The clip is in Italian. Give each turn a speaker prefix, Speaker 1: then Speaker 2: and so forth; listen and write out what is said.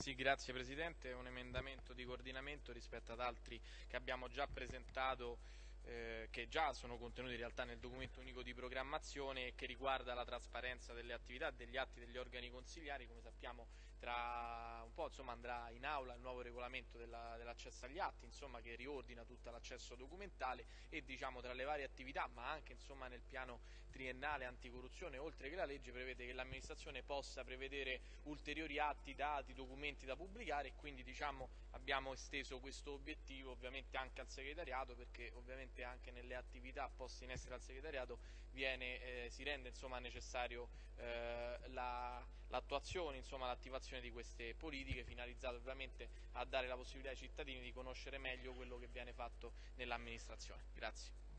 Speaker 1: Sì, grazie Presidente, è un emendamento di coordinamento rispetto ad altri che abbiamo già presentato eh, che già sono contenuti in realtà nel documento unico di programmazione e che riguarda la trasparenza delle attività degli atti degli organi consigliari, come sappiamo tra un po' insomma, andrà in aula il nuovo regolamento dell'accesso dell agli atti insomma, che riordina tutto l'accesso documentale e diciamo, tra le varie attività ma anche insomma, nel piano triennale anticorruzione oltre che la legge prevede che l'amministrazione possa prevedere ulteriori atti, dati, documenti da pubblicare e quindi diciamo, abbiamo esteso questo obiettivo ovviamente anche al segretariato perché ovviamente anche nelle attività poste in essere al segretariato viene, eh, si rende necessario eh, l'attuazione, la, l'attivazione di queste politiche finalizzate ovviamente a dare la possibilità ai cittadini di conoscere meglio quello che viene fatto nell'amministrazione. Grazie.